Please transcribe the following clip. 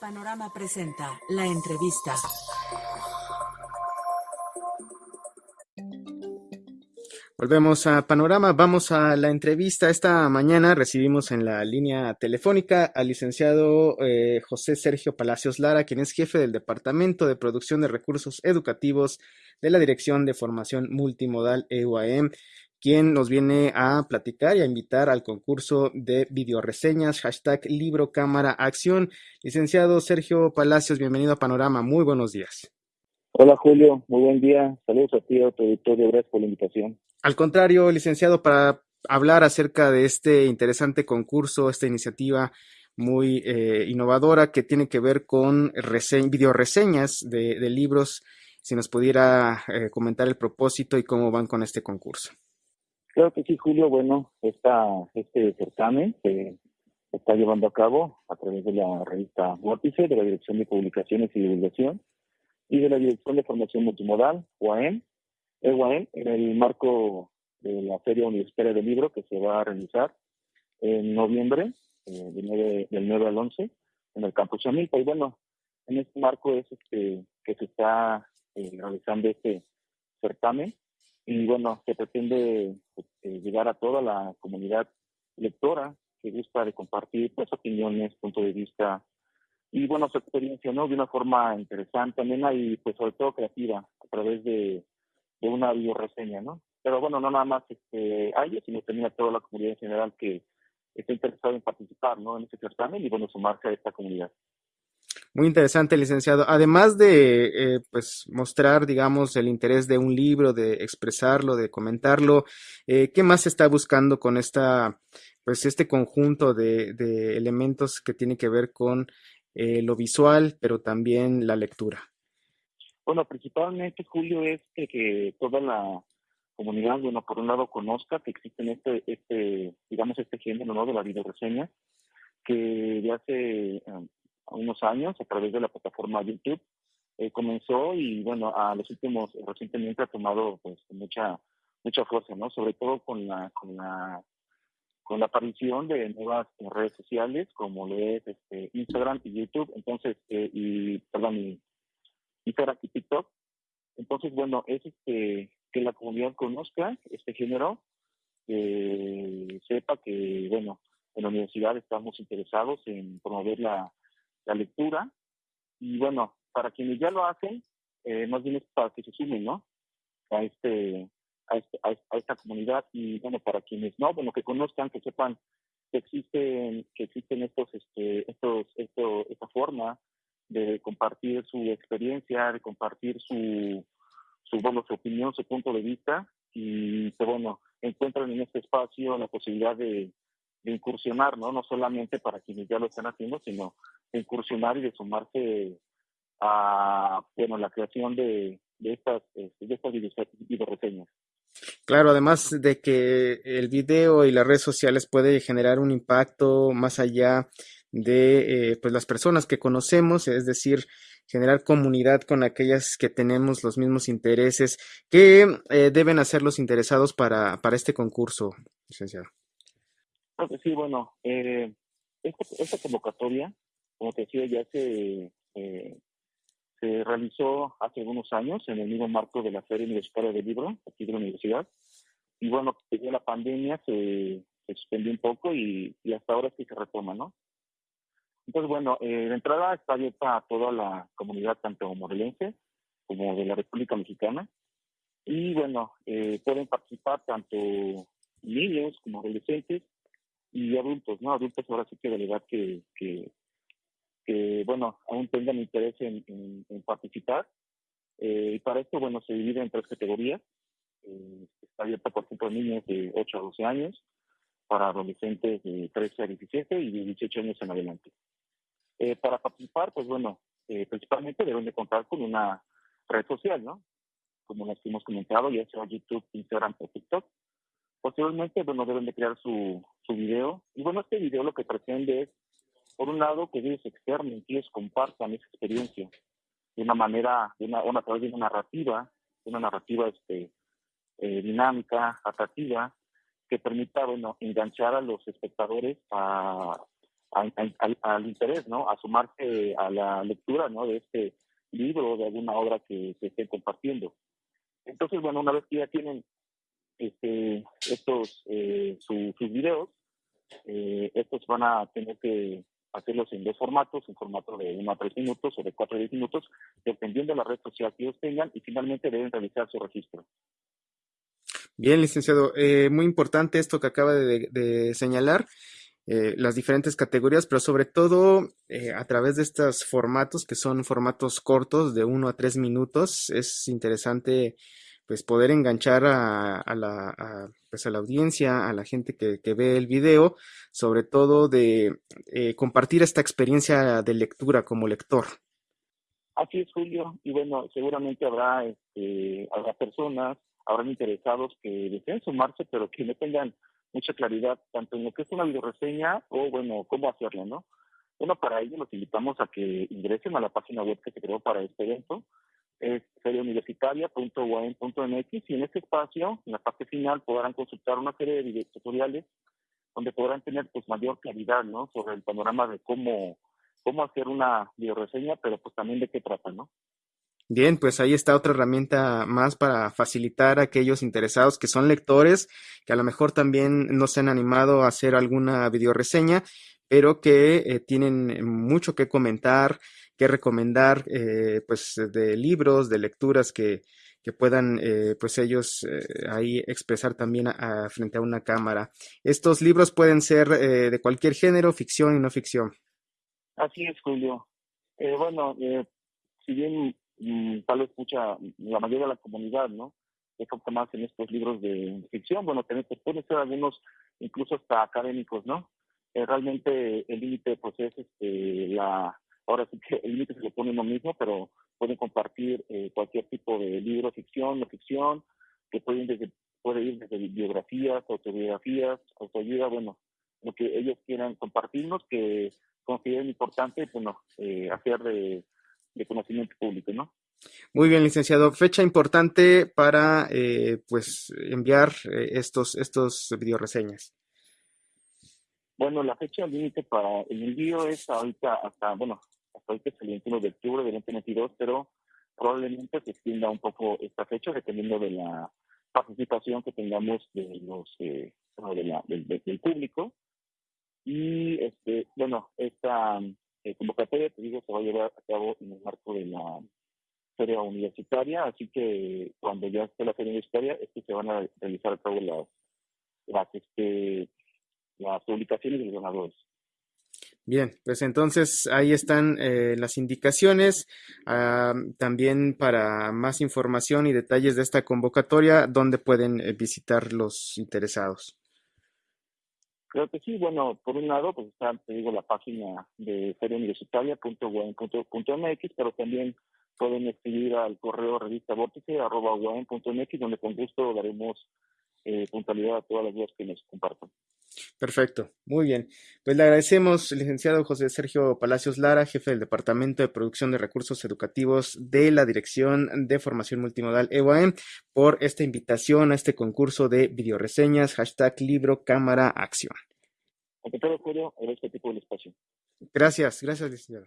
Panorama presenta la entrevista. Volvemos a Panorama, vamos a la entrevista. Esta mañana recibimos en la línea telefónica al licenciado eh, José Sergio Palacios Lara, quien es jefe del Departamento de Producción de Recursos Educativos de la Dirección de Formación Multimodal EUAM quien nos viene a platicar y a invitar al concurso de videoreseñas, hashtag libro cámara acción. Licenciado Sergio Palacios, bienvenido a Panorama, muy buenos días. Hola Julio, muy buen día, saludos a ti, a tu auditorio, gracias por la invitación. Al contrario, licenciado, para hablar acerca de este interesante concurso, esta iniciativa muy eh, innovadora que tiene que ver con videoreseñas de, de, libros, si nos pudiera eh, comentar el propósito y cómo van con este concurso. Claro que sí, Julio. Bueno, esta, este certamen se está llevando a cabo a través de la revista Vórtice, de la Dirección de Publicaciones y Divulgación y de la Dirección de Formación Multimodal, UAM, EUAM, en el marco de la Feria Universitaria del Libro que se va a realizar en noviembre, eh, del, 9, del 9 al 11, en el campus Chamilpa. Y bueno, en este marco es este, que se está eh, realizando este certamen y bueno, se pretende eh, llegar a toda la comunidad lectora que gusta de compartir pues opiniones, puntos de vista y bueno, su experiencia, ¿no? De una forma interesante, también y pues sobre todo creativa a través de, de una bioreseña, ¿no? Pero bueno, no nada más este, a ellos, sino también a toda la comunidad en general que está interesada en participar, ¿no? En este certamen y bueno, sumarse a esta comunidad. Muy interesante, licenciado. Además de eh, pues mostrar, digamos, el interés de un libro, de expresarlo, de comentarlo, eh, ¿qué más se está buscando con esta, pues este conjunto de, de elementos que tiene que ver con eh, lo visual, pero también la lectura? Bueno, principalmente, Julio, es que, que, toda la comunidad, bueno, por un lado conozca que existe este, este digamos, este género, ¿no? De la videoreseña, que ya hace unos años a través de la plataforma YouTube. Eh, comenzó y bueno, a los últimos, recientemente ha tomado pues mucha mucha fuerza, ¿no? Sobre todo con la con la con la aparición de nuevas redes sociales como lo es este, Instagram y YouTube, entonces eh, y perdón, y Instagram y TikTok. Entonces, bueno, es este que la comunidad conozca este género, que sepa que bueno, en la universidad estamos interesados en promover la la lectura. Y bueno, para quienes ya lo hacen, eh, más bien es para que se sumen, ¿no? A este, a, este, a, esta comunidad y bueno, para quienes no, bueno, que conozcan, que sepan que existen, que existen estos, este, estos, esto, esta forma de compartir su experiencia, de compartir su, su, bueno, su opinión, su punto de vista y que bueno, encuentran en este espacio la posibilidad de, de incursionar, ¿no? No solamente para quienes ya lo están haciendo, sino incursionar y de sumarse a, bueno, la creación de, de estas, este, de estas videoreseñas. Claro, además de que el video y las redes sociales puede generar un impacto más allá de eh, pues las personas que conocemos, es decir, generar comunidad con aquellas que tenemos los mismos intereses. ¿Qué eh, deben hacer los interesados para, para este concurso, licenciado? sí, bueno, eh, esta, convocatoria, como te decía, ya se, eh, se realizó hace algunos años en el mismo marco de la Feria Universitaria del Libro, aquí de la universidad. Y bueno, desde la pandemia se, suspendió un poco y, hasta ahora sí se retoma, ¿no? Entonces, bueno, eh, la entrada está abierta a toda la comunidad, tanto morelense como de la República Mexicana. Y bueno, eh, pueden participar tanto niños como adolescentes y adultos, ¿no? Adultos ahora sí que de la edad que, que bueno, aún tengan interés en, en, participar. Eh, y para esto, bueno, se divide en tres categorías. Eh, está abierta, por ejemplo, niños de 8 a 12 años, para adolescentes de 13 a 17 y de 18 años en adelante. Eh, para participar, pues bueno, principalmente deben de contar con una red social, ¿no? Como las que hemos comentado, ya sea YouTube, Instagram o TikTok. Posteriormente, bueno, deben de crear su, su video. Y bueno, este video lo que pretende es, por un lado, que ellos externen, que ellos compartan esa experiencia de una manera, de una, a través de una narrativa, una narrativa este, eh, dinámica, atractiva, que permita, bueno, enganchar a los espectadores a, al, interés, ¿no? A sumarse a la lectura, ¿no? De este libro de alguna obra que se esté compartiendo. Entonces, bueno, una vez que ya tienen este, estos eh, sus videos, eh, estos van a tener que hacerlos en dos formatos, un formato de 1 a 3 minutos o de 4 a 10 minutos, dependiendo de la red social que ellos tengan, y finalmente deben realizar su registro. Bien, licenciado, eh, muy importante esto que acaba de, señalar. Eh, las diferentes categorías, pero sobre todo eh, a través de estos formatos que son formatos cortos de 1 a 3 minutos, es interesante pues poder enganchar a, la, pues a la audiencia, a la gente que, que ve el video, sobre todo de eh, compartir esta experiencia de lectura como lector. Así es, Julio, y bueno, seguramente habrá, este, habrá personas, habrán interesados que deseen sumarse, pero que no tengan mucha claridad tanto en lo que es una videoreseña o, bueno, cómo hacerlo, ¿no? Bueno, para ello los invitamos a que ingresen a la página web que se creó para este evento, es seriouniversitaria.uam.mx y en este espacio, en la parte final, podrán consultar una serie de tutoriales donde podrán tener pues mayor claridad ¿no? sobre el panorama de cómo, cómo hacer una videoreseña, pero pues también de qué trata, ¿no? Bien, pues ahí está otra herramienta más para facilitar a aquellos interesados que son lectores, que a lo mejor también no se han animado a hacer alguna videoreseña, pero que eh, tienen mucho que comentar, que recomendar, eh, pues de libros, de lecturas que, que puedan, eh, pues ellos eh, ahí expresar también a, frente a una cámara. Estos libros pueden ser de cualquier género, ficción y no ficción. Así es, Julio. bueno, si bien mm, tal vez mucha, la mayoría de la comunidad, ¿no? enfoca más en estos libros de ficción, bueno, también pueden ser algunos incluso hasta académicos, ¿no? realmente el límite pues es este, la Ahora sí que el límite se lo pone uno mismo, pero pueden compartir eh, cualquier tipo de libro, ficción, no ficción, que pueden desde, puede ir desde biografías, autobiografías, autoayuda, bueno, lo que ellos quieran compartirnos, que consideren importante, bueno, eh, hacer de, conocimiento público, ¿no? Muy bien, licenciado. Fecha importante para eh, pues enviar estos estos videoreseñas. Bueno, la fecha límite para el envío es ahorita hasta, bueno, hasta ahorita es el 21 de octubre del 2022, pero probablemente se extienda un poco esta fecha dependiendo de la participación que tengamos de los eh, del, público. Y, este bueno, esta eh, convocatoria, te digo, se va a llevar a cabo en el marco de la feria universitaria, así que cuando ya esté la feria universitaria es que se van a realizar a cabo las, las este, las publicaciones de los donadores. Bien, pues entonces ahí están eh, las indicaciones. Ah, también para más información y detalles de esta convocatoria, ¿dónde pueden eh, visitar los interesados? Creo que sí, bueno, por un lado, pues está, te digo, la página de feriauniversitaria.uen.mx, pero también pueden escribir al correo revista vórtice.mx, donde con gusto daremos eh, puntualidad a todas las dudas que nos compartan. Perfecto, muy bien. Pues le agradecemos, licenciado José Sergio Palacios Lara, jefe del Departamento de Producción de Recursos Educativos de la Dirección de Formación Multimodal EUAM, por esta invitación a este concurso de videoreseñas, hashtag libro, cámara, acción. todo, este tipo de espacio. Gracias, gracias, licenciado.